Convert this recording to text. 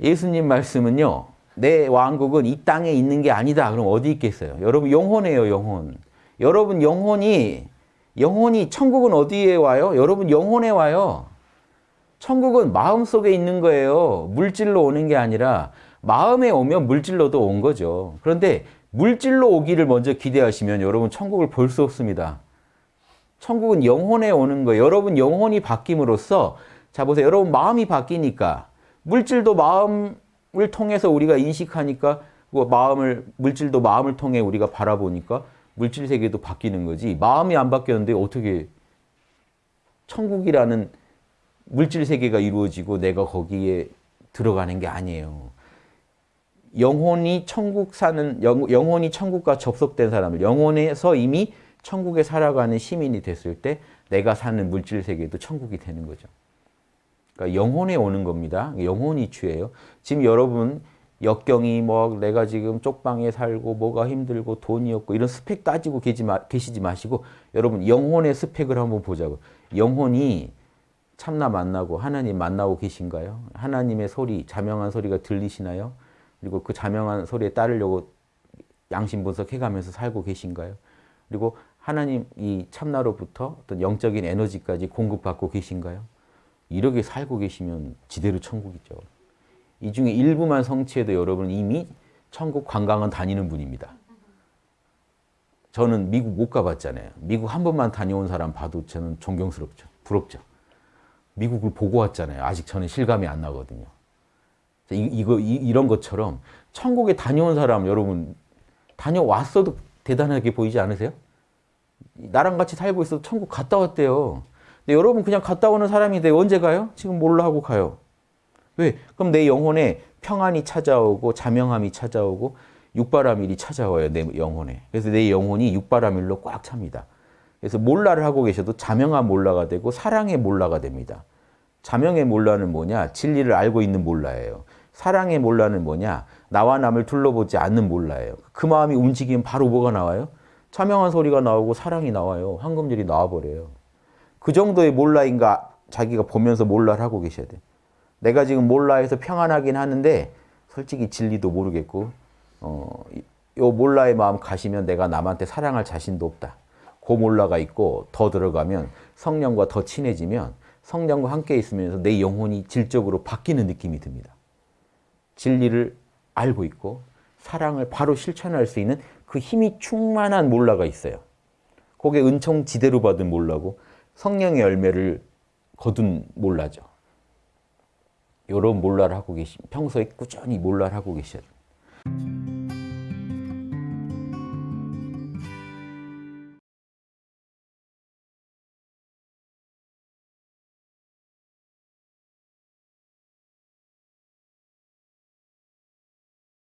예수님 말씀은요. 내 왕국은 이 땅에 있는 게 아니다. 그럼 어디 있겠어요? 여러분 영혼이에요, 영혼. 여러분 영혼이 영혼이 천국은 어디에 와요? 여러분 영혼에 와요. 천국은 마음속에 있는 거예요. 물질로 오는 게 아니라 마음에 오면 물질로도 온 거죠. 그런데 물질로 오기를 먼저 기대하시면 여러분 천국을 볼 수 없습니다. 천국은 영혼에 오는 거예요. 여러분 영혼이 바뀜으로써 자 보세요. 여러분 마음이 바뀌니까 물질도 마음을 통해서 우리가 인식하니까 그 마음을 물질도 마음을 통해 우리가 바라보니까 물질 세계도 바뀌는 거지. 마음이 안 바뀌었는데 어떻게 천국이라는 물질 세계가 이루어지고 내가 거기에 들어가는 게 아니에요. 영혼이 천국 사는 영, 영혼이 천국과 접속된 사람을 영혼에서 이미 천국에 살아가는 시민이 됐을 때 내가 사는 물질 세계도 천국이 되는 거죠. 그러니까 영혼에 오는 겁니다. 영혼이 주예요. 지금 여러분 역경이 뭐 내가 지금 쪽방에 살고 뭐가 힘들고 돈이 없고 이런 스펙 따지고 계시지 마시고 여러분 영혼의 스펙을 한번 보자고. 영혼이 참나 만나고 하나님 만나고 계신가요? 하나님의 소리, 자명한 소리가 들리시나요? 그리고 그 자명한 소리에 따르려고 양심 분석해가면서 살고 계신가요? 그리고 하나님 이 참나로부터 어떤 영적인 에너지까지 공급받고 계신가요? 이렇게 살고 계시면 지대로 천국이죠. 이 중에 일부만 성취해도 여러분 이미 천국 관광은 다니는 분입니다. 저는 미국 못 가봤잖아요. 미국 한 번만 다녀온 사람 봐도 저는 존경스럽죠. 부럽죠. 미국을 보고 왔잖아요. 아직 저는 실감이 안 나거든요. 이, 이거, 이, 런 것처럼 천국에 다녀온 사람 여러분 다녀왔어도 대단하게 보이지 않으세요? 나랑 같이 살고 있어도 천국 갔다 왔대요. 근데 여러분 그냥 갔다 오는 사람인데 언제 가요? 지금 몰라 하고 가요. 왜? 그럼 내 영혼에 평안이 찾아오고 자명함이 찾아오고 육바라밀이 찾아와요. 내 영혼에. 그래서 내 영혼이 육바라밀로 꽉 찹니다. 그래서 몰라를 하고 계셔도 자명한 몰라가 되고 사랑의 몰라가 됩니다. 자명의 몰라는 뭐냐? 진리를 알고 있는 몰라예요. 사랑의 몰라는 뭐냐? 나와 남을 둘러보지 않는 몰라예요. 그 마음이 움직이면 바로 뭐가 나와요? 자명한 소리가 나오고 사랑이 나와요. 황금절이 나와버려요. 그 정도의 몰라인가 자기가 보면서 몰라를 하고 계셔야 돼. 내가 지금 몰라해서 평안하긴 하는데 솔직히 진리도 모르겠고 어, 요 몰라의 마음 가시면 내가 남한테 사랑할 자신도 없다. 그 몰라가 있고 더 들어가면 성령과 더 친해지면 성령과 함께 있으면서 내 영혼이 질적으로 바뀌는 느낌이 듭니다. 진리를 알고 있고 사랑을 바로 실천할 수 있는 그 힘이 충만한 몰라가 있어요. 그게 은총 지대로 받은 몰라고 성령의 열매를 거둔 몰라죠. 이런 몰라를 하고 계시 평소에 꾸준히 몰라를 하고 계셔야 돼요.